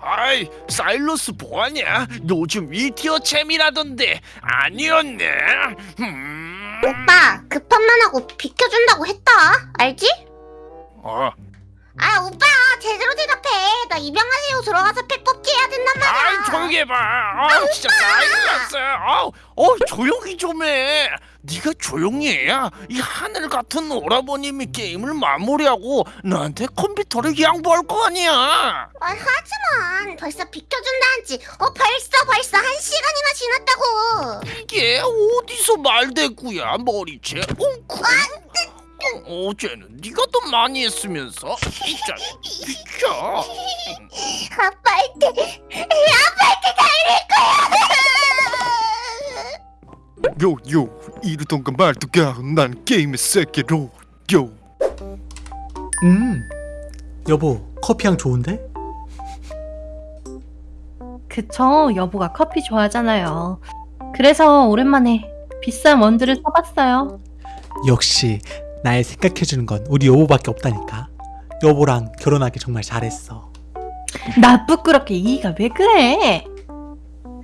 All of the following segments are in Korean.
아이 사일러스 뭐하냐? 요즘 위티어 챔이라던데 아니었네. 음... 오빠 급한 만 하고 비켜준다고 했다 알지? 어, 아 오빠 제대로 대답해 나 입양하세요 들어가서 팩 뽑기 해야 된단 말이야 아이 조용히 해봐. 아 진짜 짜증났어. 아우, 어 조용히 좀 해. 네가 조용히 해야 이 하늘 같은 오라버님이 게임을 마무리하고 나한테 컴퓨터를 양보할 거 아니야. 아, 하지만 벌써 비켜준다 한지 어 벌써 벌써 한 시간이나 지났다고 이게 어디서 말대꾸야 머리채 엉쿠 어, 어제는 네가 더 많이 했으면서 진짜 비켜 아빠한테 아빠한테 달릴 거야 요요 이러던가 말던가 난 게임의 세계로 요 음, 여보, 커피향 좋은데? 그쵸, 여보가 커피 좋아하잖아요. 그래서 오랜만에 비싼 원두를 사봤어요. 역시 날 생각해주는 건 우리 여보밖에 없다니까. 여보랑 결혼하기 정말 잘했어. 나 부끄럽게 이가 왜 그래?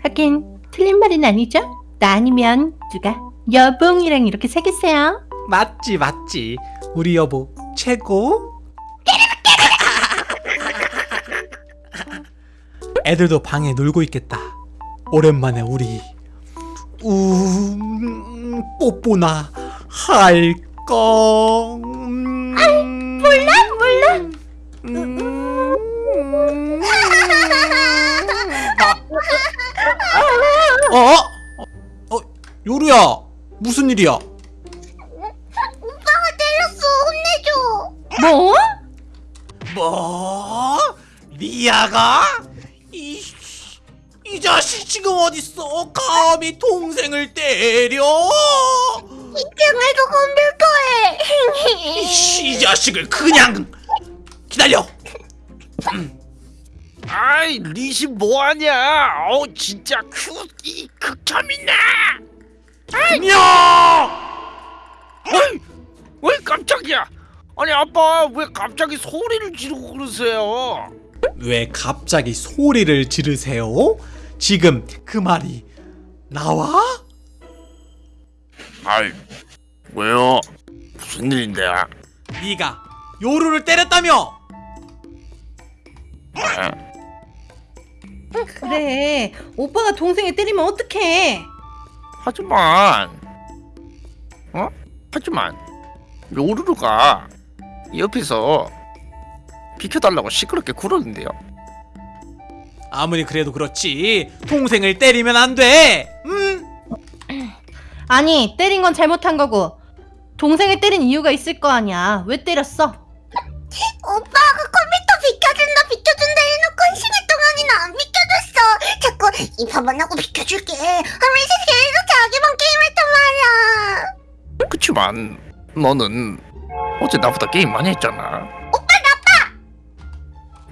하긴 틀린 말은 아니죠? 나 아니면 누가 여봉이랑 이렇게 사귀세요? 맞지, 맞지. 우리 여보 최고. 애들도 방에 놀고 있겠다. 오랜만에 우리 음, 뽀뽀나 할 까? 음, 몰라 몰라. 음. 어? 어? 요루야 무슨 일이야? 오빠가 때렸어 혼내줘 뭐? 뭐? 리아가? 이, 이 자식 지금 어딨어? 감히 동생을 때려? 이등에도 컴퓨터에 이씨, 이 자식을 그냥 기다려. 아이 리시 뭐하냐 어 진짜 큐이 극혐이네 안녕. 어이 왜 깜짝이야 아니 아빠 왜 갑자기 소리를 지르고 그러세요 왜 갑자기 소리를 지르세요? 지금 그 말이 나와? 아이 왜요 무슨 일인데 네가 요루를 때렸다며? 그래 오빠가 동생을 때리면 어떡해? 하지만 어 하지만 요루루가 옆에서 비켜달라고 시끄럽게 굴었는데요 아무리 그래도 그렇지 동생을 때리면 안 돼. 음? 아니 때린 건 잘못한 거고. 동생을 때린 이유가 있을 거 아니야. 왜 때렸어? 오빠가 컴퓨터 비켜준다 비켜준다 해놓고 한 시간 동안이나 안 비켜줬어. 자꾸 입한번 하고 비켜줄게. 하면서 계속 자기만 게임했단 말이야. 그치만 너는 어제 나보다 게임 많이 했잖아. 오빠 나빠!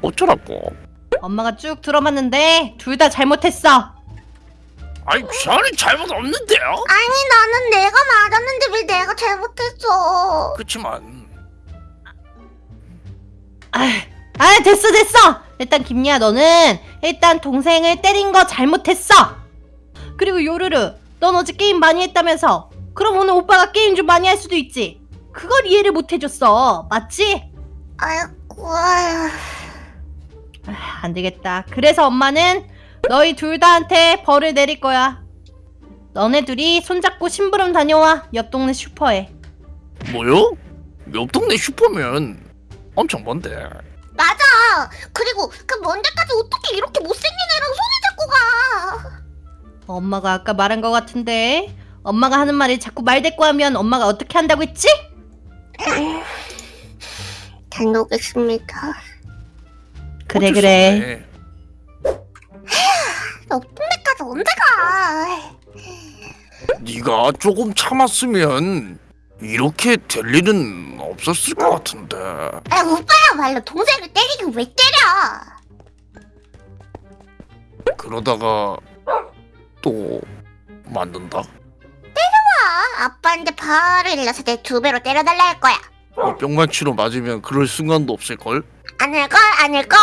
어쩌라고? 엄마가 쭉 들어봤는데 둘 다 잘못했어. 아니 저는 잘못 없는데요 아니 나는 내가 맞았는데 왜 내가 잘못했어 그치만 아, 아 됐어 됐어. 일단 김리아 너는 일단 동생을 때린 거 잘못했어. 그리고 요르르 넌 어제 게임 많이 했다면서. 그럼 오늘 오빠가 게임 좀 많이 할 수도 있지. 그걸 이해를 못 해줬어. 맞지? 아이고 아휴. 아, 안 되겠다. 그래서 엄마는 너희 둘 다한테 벌을 내릴 거야. 너네 둘이 손잡고 심부름 다녀와. 옆 동네 슈퍼에. 뭐요? 옆 동네 슈퍼면 엄청 먼데 맞아 그리고 그 먼 데까지 어떻게 이렇게 못생긴 애랑 손을 잡고 가 엄마가 아까 말한 거 같은데. 엄마가 하는 말이 자꾸 말대꾸하면 엄마가 어떻게 한다고 했지? 다녀오겠습니다 그래 어쩔 수 그래. 없네. 옆 동네까지 언제 가? 네가 조금 참았으면 이렇게 될 일은 없었을 것 같은데. 아 오빠야말로 동생을 때리긴 왜 때려? 그러다가 또 만든다? 아, 아빠한테 발을 일러서 내 두 배로 때려달라 할 거야. 어, 병만치로 맞으면 그럴 순간도 없을걸? 아닐걸? 아닐걸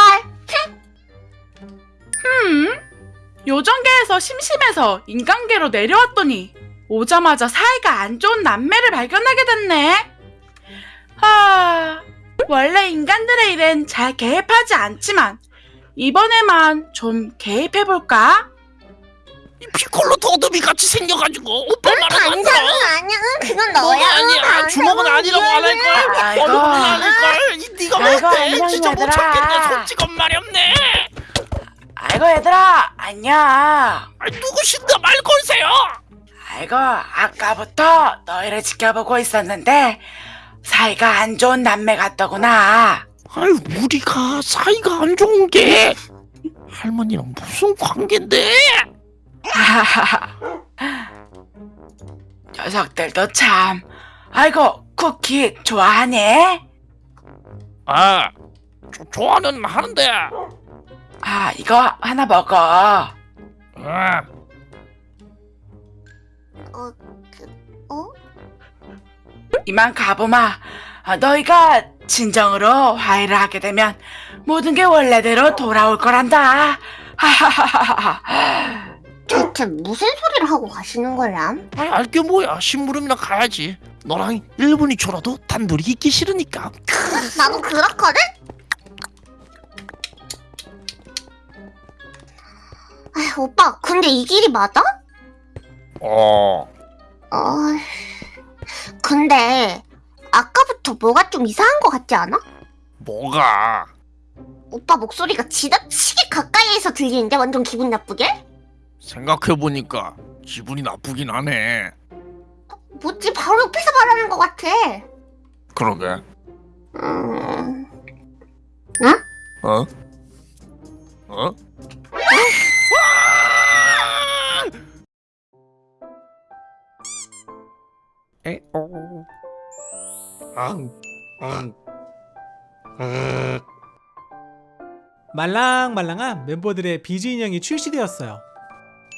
요정계에서 심심해서 인간계로 내려왔더니 오자마자 사이가 안 좋은 남매를 발견하게 됐네. 하, 원래 인간들의 일엔 잘 개입하지 않지만 이번에만 좀 개입해볼까? 이 피콜로 더듬이 같이 생겨가지고 오빠 말은 안 들어 아니야. 그건 너야. 아니야 주먹은 아니라고 안 할걸 아이고. 얼굴은 안 할걸 이 네가 아이고, 안녕, 진짜 못. 참겠네 솔직한 말이 없네 아이고 얘들아 안녕. 아이 누구신가 말 걸세요 아이고 아까부터 너희를 지켜보고 있었는데 사이가 안 좋은 남매 같더구나. 아이 우리가 사이가 안 좋은 게 할머니랑 무슨 관계인데 녀석들도 참. 아이고 쿠키 좋아하네. 아 조, 좋아는 하는데 아 이거 하나 먹어. 아, 어, 그, 어? 이만 가보마. 아, 너희가 진정으로 화해를 하게 되면 모든 게 원래대로 돌아올 거란다. 하하하하하. 대체 무슨 소리를 하고 가시는 거야? 아이 알게 뭐야 심부름이나 가야지 너랑 1분 2초라도 단둘이 있기 싫으니까 나도 그렇거든? 아, 오빠, 근데 이 길이 맞아? 어 어, 근데 아까부터 뭐가 좀 이상한 것 같지 않아? 뭐가 오빠 목소리가 지나치게 가까이에서 들리는데 완전 기분 나쁘게? 생각해보니까 기분이 나쁘긴 하네 뭐지 바로 옆에서 말하는 것 같아. 그러게 음, 어? 어? 에오 앙, 앙, 아, 말랑말랑한 멤버들의 비즈 인형이 출시되었어요.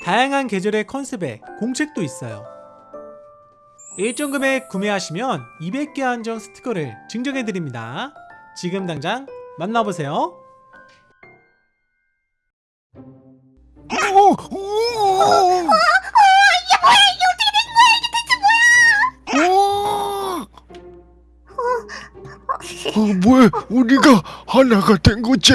다양한 계절의 컨셉에 공책도 있어요. 일정 금액 구매하시면 200개 한정 스티커를 증정해드립니다. 지금 당장 만나보세요. 어, 뭐야? 우리가 하나가 된 거지?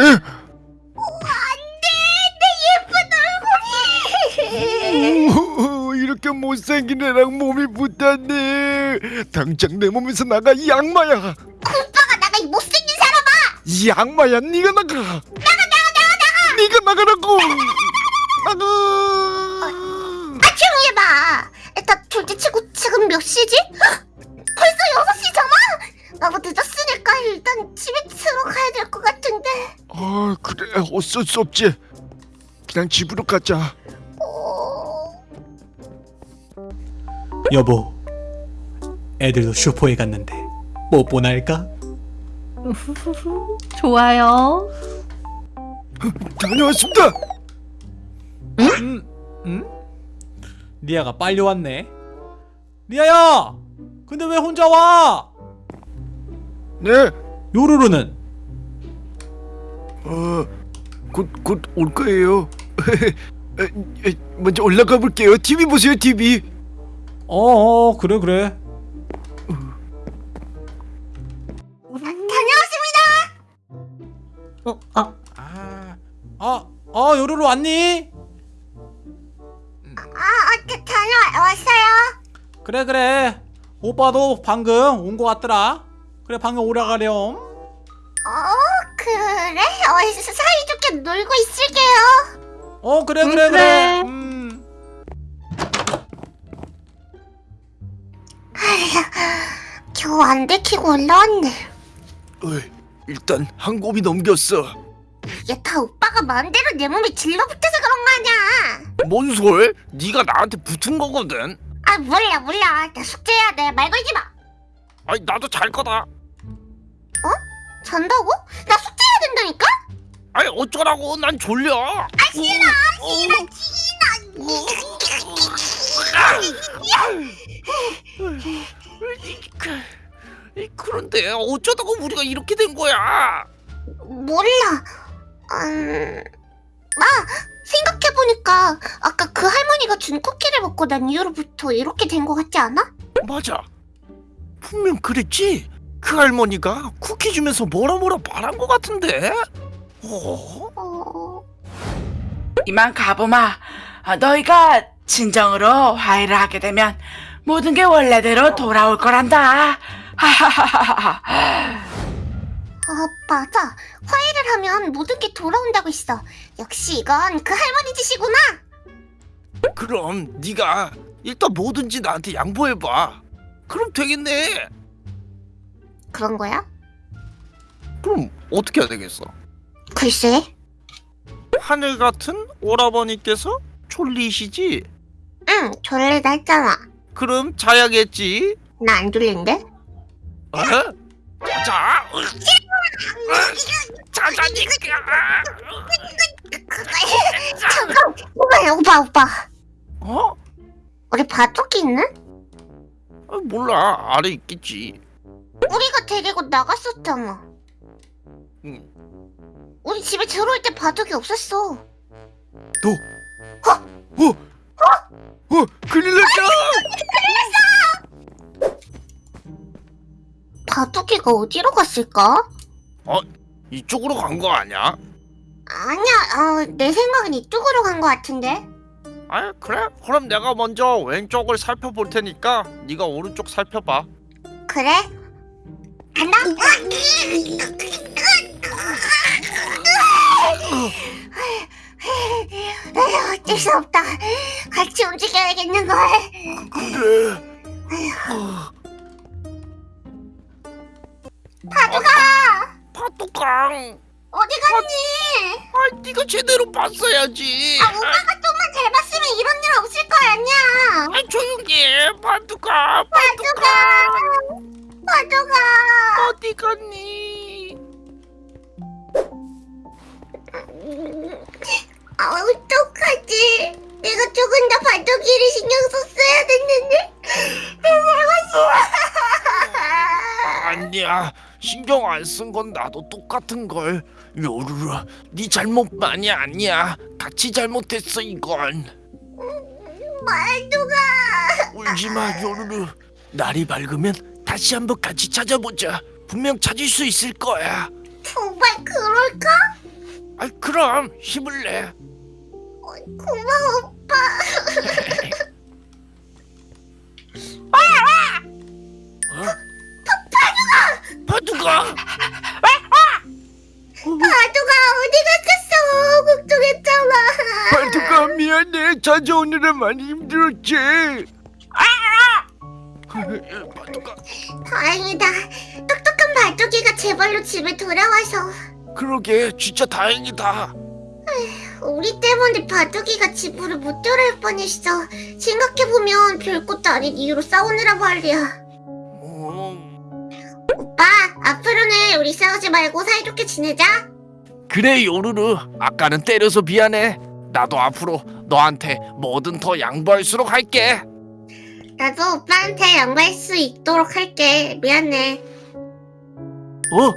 오, 이렇게 못생긴 애랑 몸이 붙었네. 당장 내 몸에서 나가 이 악마야. 오빠가 나가 이 못생긴 사람아! 이 악마야, 네가 나가. 나가, 나가, 나가, 나가. 네가 나가라고. 나가. 아 조용히 해봐. 일단 둘째 치고 지금 몇 시지? 어쩔 수 없지. 그냥 집으로 가자. 어... 여보, 애들도 슈퍼에 갔는데 뽀뽀나 할까? 좋아요. 다녀왔습니다. 음, 음? 리아가 빨리 왔네. 리아야, 근데 왜 혼자 와? 네, 요루루는 어, 곧 곧 올 거예요. 먼저 올라가 볼게요. TV 보세요, TV. 어, 어 그래 그래. 다녀왔습니다. 어, 아, 아, 아, 어 요루루 왔니? 아, 어, 다, 다녀왔어요. 그래 그래. 오빠도 방금 온 거 같더라. 그래 방금 오라가렴. 어, 그래? 어, 사이좋게 놀고 있을게요. 어 그래 응, 그래 그래. 그래. 음. 겨우 안 들키고 올라왔네. 어이, 일단 한 곱이 넘겼어. 이게 다 오빠가 마음대로 내 몸에 질러붙어서 그런 거 아니야. 뭔 소리? 네가 나한테 붙은 거거든 아, 몰라, 몰라. 나 숙제해야 돼. 말 걸지 마. 아니 나도 잘 거다 잔다고? 나 숙제해야 된다니까? 아니 어쩌라고 난 졸려 아, 싫어, 싫어, 그, 그런데 어쩌다가 우리가 이렇게 된 거야 몰라. 음, 아, 생각해보니까 보니까 아까 그 할머니가 준 쿠키를 먹고 난 이후로부터 이렇게 된것 같지 않아? 맞아. 분명 그랬지. 그 할머니가 쿠키 주면서 뭐라 뭐라 말한 것 같은데. 어? 어... 이만 가보마. 아, 너희가 진정으로 화해를 하게 되면 모든 게 원래대로 돌아올 거란다. 하하하하하. 아 맞아 화해를 하면 모든 게 돌아온다고 했어 역시 이건 그 할머니 짓이구나 그럼 네가 일단 뭐든지 나한테 양보해봐. 그럼 되겠네. 그런 거야? 그럼 어떻게 해야 되겠어? 글쎄 하늘 같은 오라버니께서 졸리시지? 응 졸리다 했잖아 그럼 자야겠지? 나 안 졸린데? 어? 자자. 자자니까. 잠깐 오빠 오빠 오빠 어? 우리 바둑이 있는? 아, 몰라 아래 있겠지. 우리가 데리고 나갔었잖아 응. 우리 집에 들어올 때 바둑이 없었어 어 큰일 났다 바둑이가 어디로 갔을까? 이쪽으로 간 거 아니야? 아니야 어, 내 생각엔 이쪽으로 간것 같은데 아 그래? 그럼 내가 먼저 왼쪽을 살펴볼 테니까 네가 오른쪽 살펴봐. 그래? 간다 어쩔 수 없다 같이 움직여야겠는걸 그래. 바둑아 파도강. 어디 갔니? 아 네가 제대로 봤어야지. 아 오빠가 좀만 잘 봤으면 이런 일 없을 거 아니야 아 조용히 해 파도가 바둑아 바둑아 어디 갔니? 아 어떡하지 내가 조금 더 바둑이를 신경 썼어야 됐는데 아니야 신경 안 쓴 건 나도 똑같은 걸. 요루루 네 잘못만이 아니야. 같이 잘못했어 이건. 바둑아 울지 마 요루루. 날이 밝으면 다시 한번 같이 찾아보자. 분명 찾을 수 있을 거야. 정말 그럴까? 아 그럼 힘을 내. 고마워 오빠. 파두가! 바둑아 어디 갔겠어? 걱정했잖아. 발톱가 미안해. 찾아오느라 많이 힘들었지. 파두가 다행이다. 똑똑한 바둑이가 제발로 집에 돌아와서. 그러게 진짜 다행이다. 우리 때문에 바둑이가 집으로 못 돌아올 뻔했어. 생각해보면 별것도 아닌 이유로 싸우느라 말이야. 음, 오빠 앞으로는 우리 싸우지 말고 사이좋게 지내자. 그래 요루루. 아까는 때려서 미안해. 나도 앞으로 너한테 뭐든 더 양보할수록 할게. 나도 오빠한테 양보할 수 있도록 할게 미안해 어?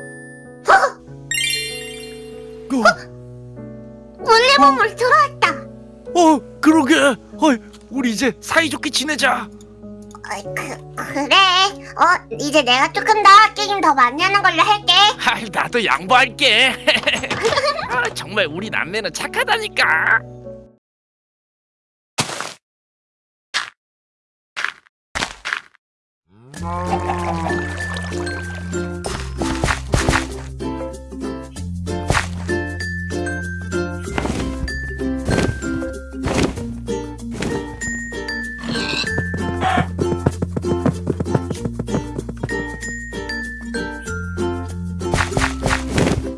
원래 몸으로 돌아왔다 어 그러게. 어, 우리 이제 사이좋게 지내자. 어이, 그, 그래 어 이제 내가 조금 더 게임 더 많이 하는 걸로 할게 아, 나도 양보할게. 아, 정말 우리 남매는 착하다니까. Oh.